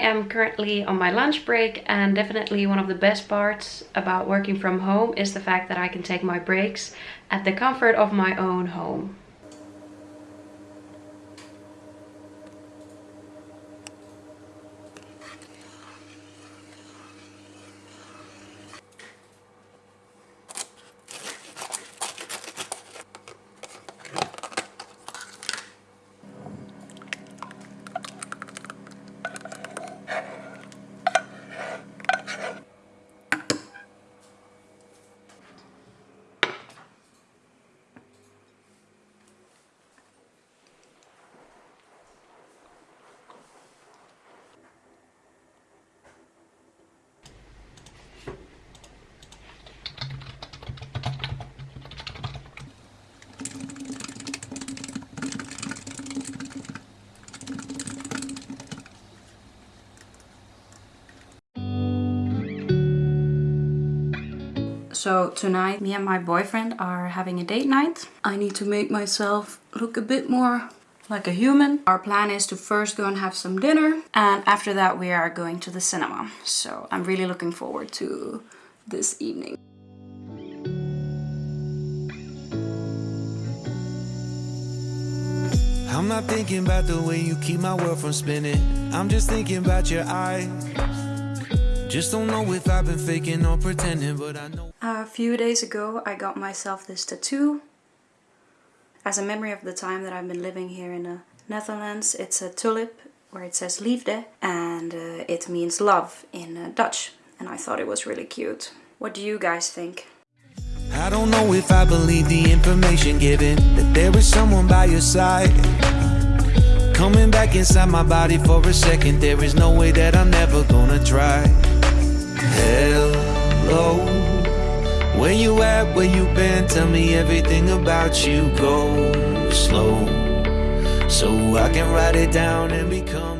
Am currently on my lunch break and definitely one of the best parts about working from home is the fact that I can take my breaks at the comfort of my own home. So tonight me and my boyfriend are having a date night. I need to make myself look a bit more like a human. Our plan is to first go and have some dinner and after that we are going to the cinema. So I'm really looking forward to this evening. I'm not thinking about the way you keep my world from spinning. I'm just thinking about your eyes. Just don't know if I've been faking or pretending, but I know. A few days ago, I got myself this tattoo. As a memory of the time that I've been living here in the Netherlands, it's a tulip where it says liefde and uh, it means love in uh, Dutch. And I thought it was really cute. What do you guys think? I don't know if I believe the information given That there is someone by your side Coming back inside my body for a second There is no way that I'm never gonna try Hello Where you at, where you been? Tell me everything about you. Go slow. So I can write it down and become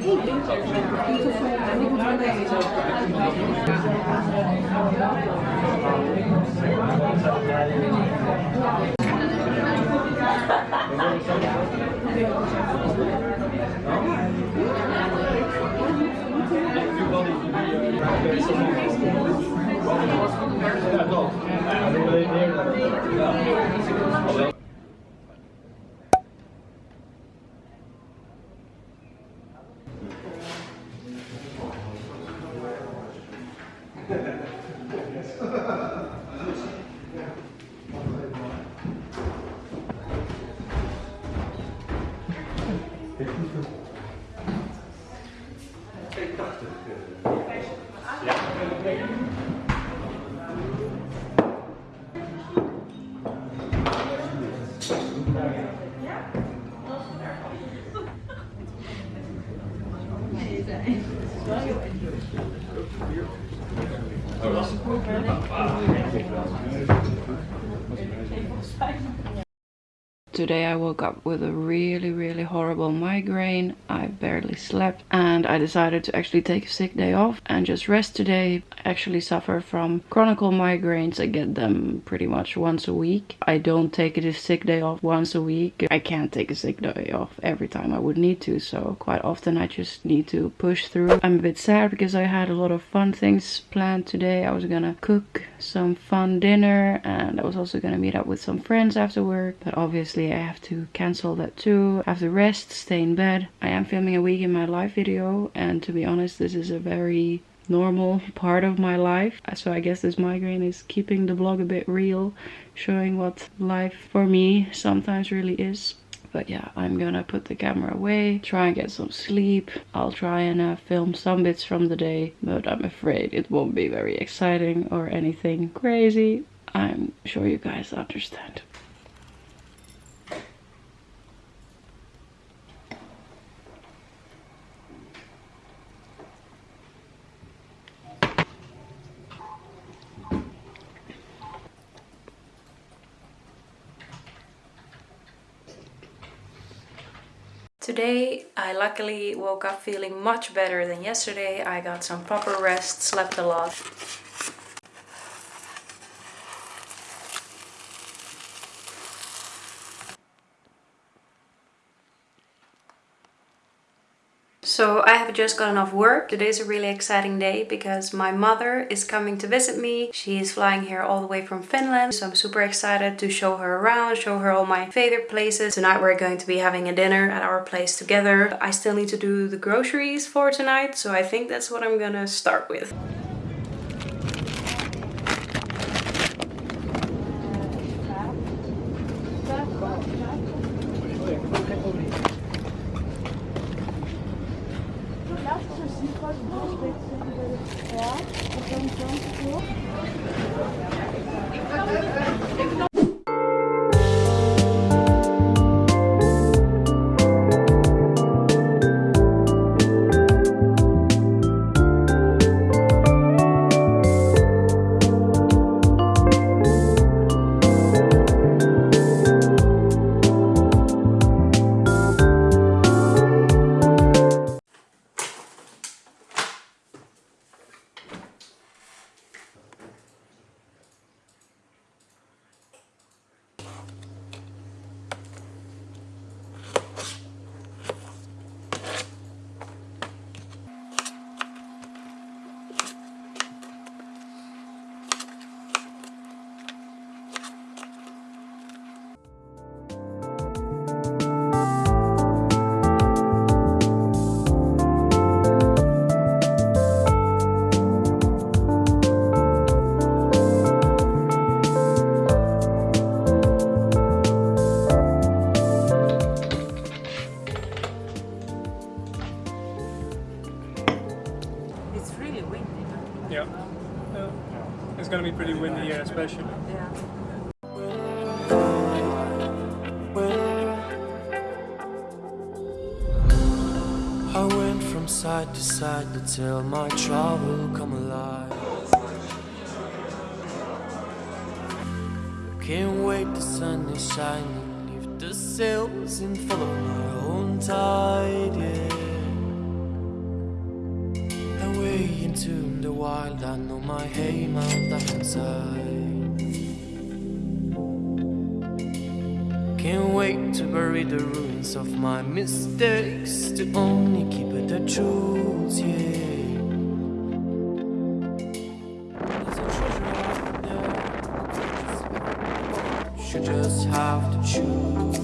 아니 Even Today I woke up with a really, really horrible migraine. I barely slept and I decided to actually take a sick day off and just rest today. I actually suffer from chronic migraines. I get them pretty much once a week. I don't take a sick day off once a week. I can't take a sick day off every time I would need to. So quite often I just need to push through. I'm a bit sad because I had a lot of fun things planned today. I was gonna cook some fun dinner and I was also gonna meet up with some friends after work. But obviously I have to cancel that too. I have to rest, stay in bed. I am filming a week in my life video and to be honest this is a very normal part of my life. So I guess this migraine is keeping the vlog a bit real, showing what life for me sometimes really is. But yeah, I'm gonna put the camera away, try and get some sleep. I'll try and uh, film some bits from the day, but I'm afraid it won't be very exciting or anything crazy. I'm sure you guys understand. Today I luckily woke up feeling much better than yesterday. I got some proper rest, slept a lot. So I have just gotten off work. Today is a really exciting day because my mother is coming to visit me. She is flying here all the way from Finland. So I'm super excited to show her around, show her all my favorite places. Tonight we're going to be having a dinner at our place together. I still need to do the groceries for tonight. So I think that's what I'm gonna start with. Side to tell my trouble come alive. Can't wait, the sun is shining If the sails in follow my own tide, yeah. Away into the wild I know my aim out up inside Can't wait to bury the ruins of my mistakes To only keep it the truth, yeah. You just have to choose,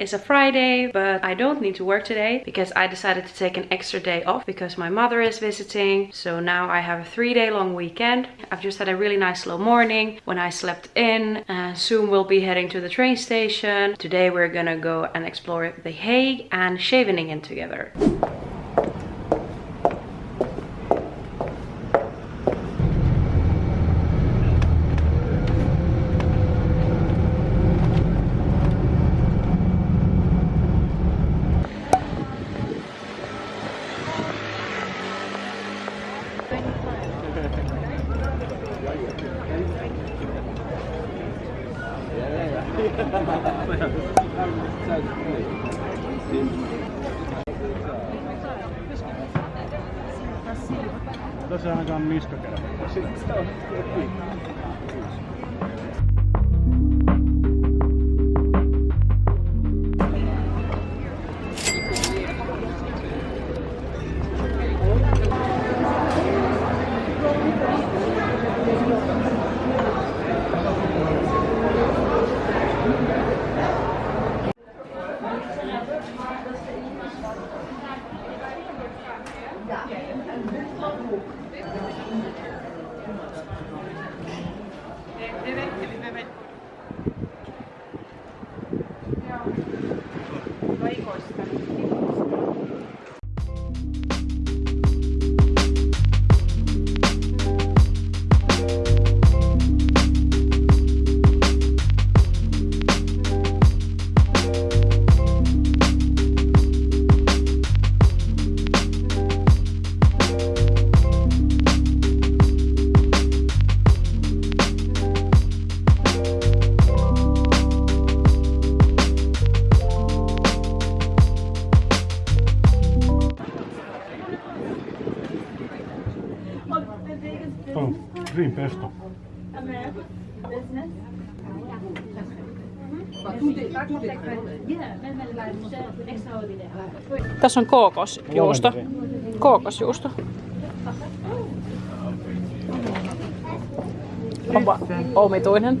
is a Friday, but I don't need to work today because I decided to take an extra day off because my mother is visiting. So now I have a three day long weekend. I've just had a really nice slow morning when I slept in. and soon we'll be heading to the train station. Today we're gonna go and explore The Hague and Scheveningen together. Tässä ainakaan niskakerma. Sitten on Tässä on kookosjuusto. Kookosjuusto. Onpa omituinen.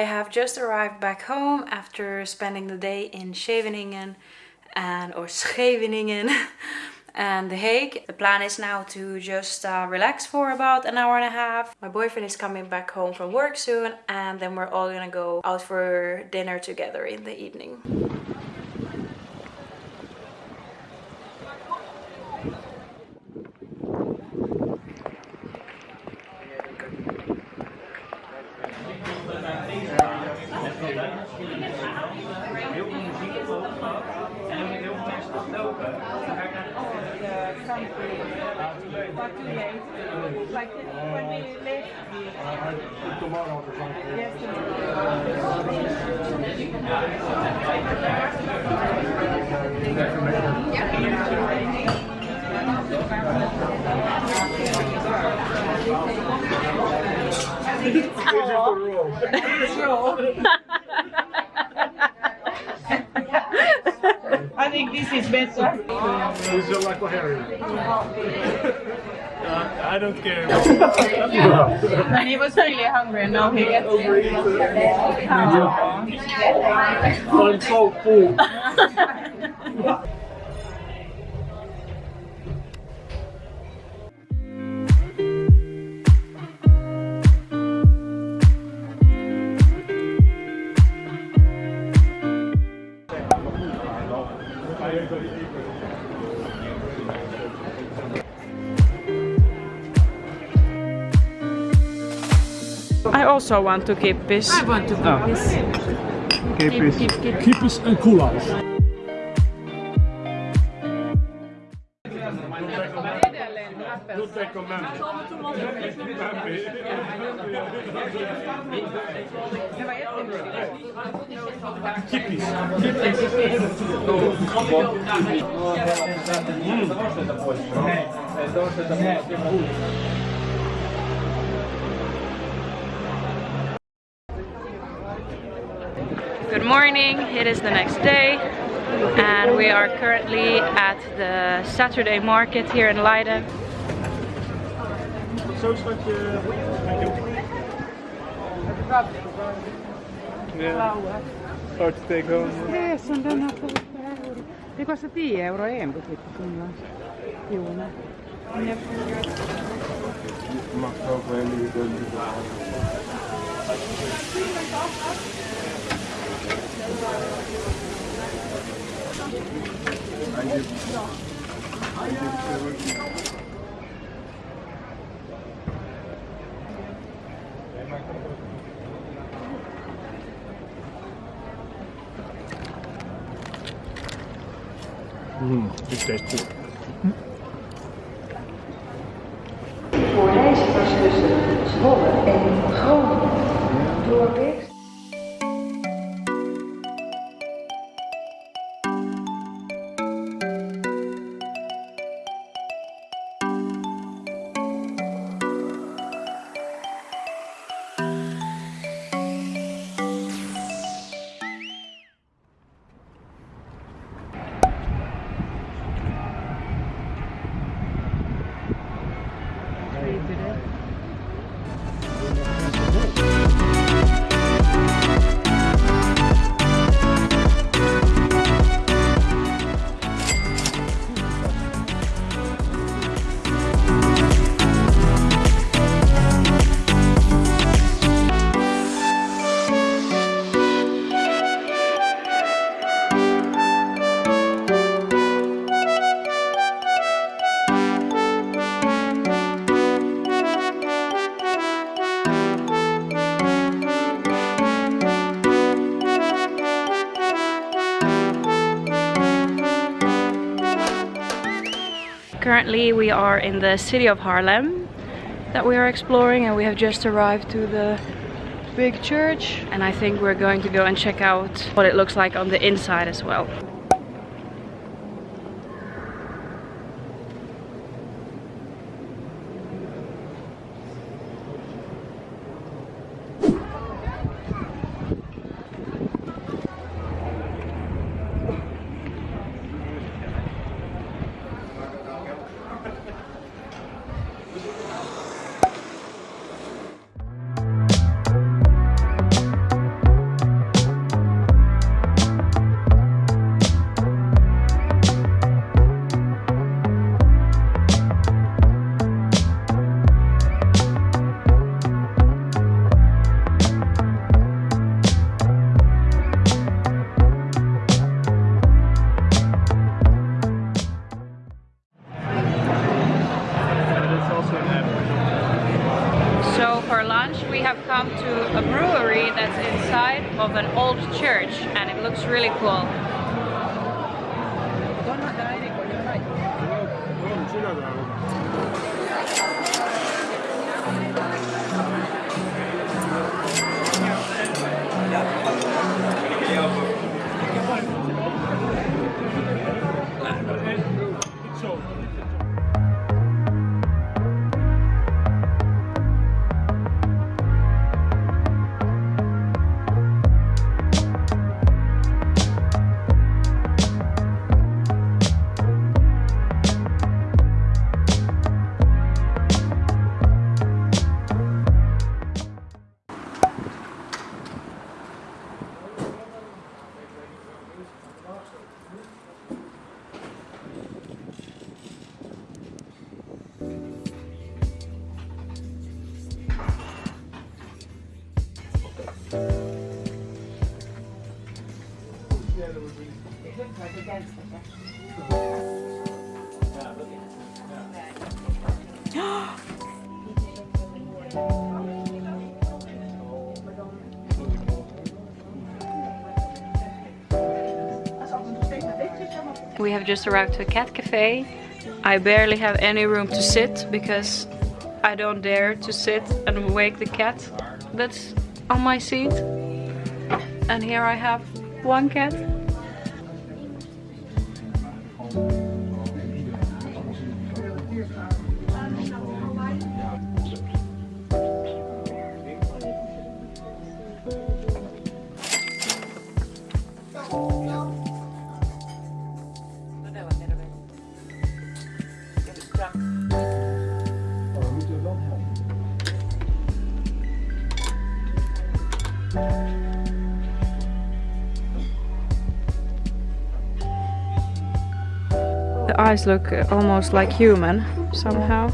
I have just arrived back home after spending the day in Scheveningen and or Scheveningen and The Hague. The plan is now to just uh, relax for about an hour and a half. My boyfriend is coming back home from work soon and then we're all gonna go out for dinner together in the evening. I think this is better. Would you like a Harry? Uh, I don't care. and he was really hungry and now he gets it. I'm so full. I also want to keep this. I want to keep oh. this. Keep, keep, keep, keep. Kippis en koelaus. Kippis. Mm. Morning, it is the next day and we are currently at the Saturday market here in Leiden. Uh, yeah. Hard to take home. Yes, on den här Det kostar 10 euro en butik på Finland. Jo, nej. Mag ook wel 음, 진짜 있고. Currently we are in the city of Haarlem that we are exploring and we have just arrived to the big church and I think we're going to go and check out what it looks like on the inside as well. We have just arrived to a cat cafe. I barely have any room to sit because I don't dare to sit and wake the cat that's on my seat. And here I have one cat. Eyes look almost like human somehow.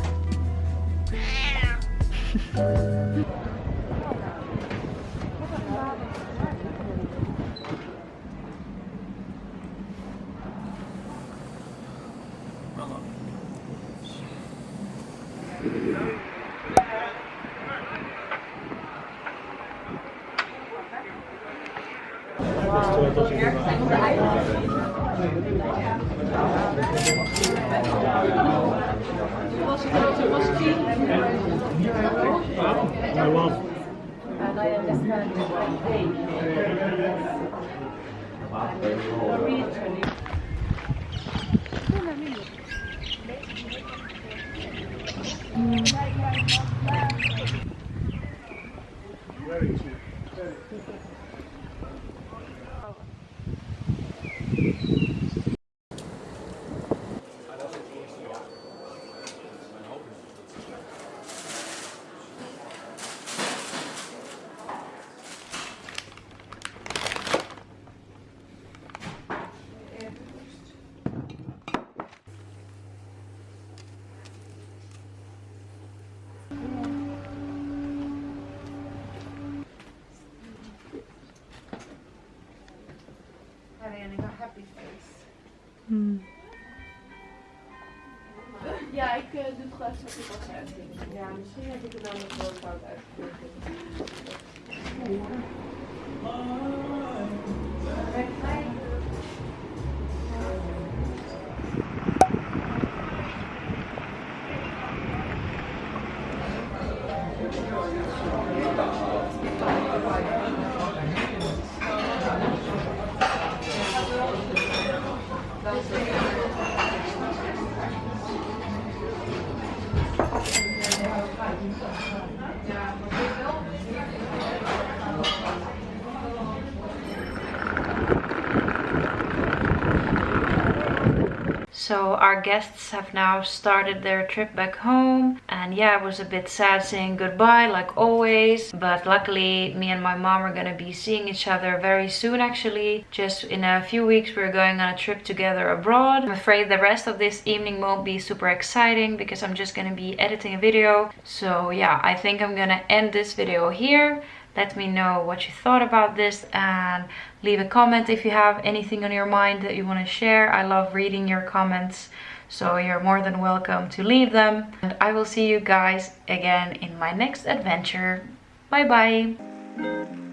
Very Ja, ik uh, doe het gewoon straks ook als. Ja, misschien heb ik het dan nog wel fout uitgevoerd. So our guests have now started their trip back home. And yeah it was a bit sad saying goodbye like always. But luckily me and my mom are gonna be seeing each other very soon actually. Just in a few weeks we're going on a trip together abroad. I'm afraid the rest of this evening won't be super exciting because I'm just gonna be editing a video. So yeah I think I'm gonna end this video here let me know what you thought about this and leave a comment if you have anything on your mind that you want to share. I love reading your comments. so you're more than welcome to leave them. And I will see you guys again in my next adventure. Bye bye!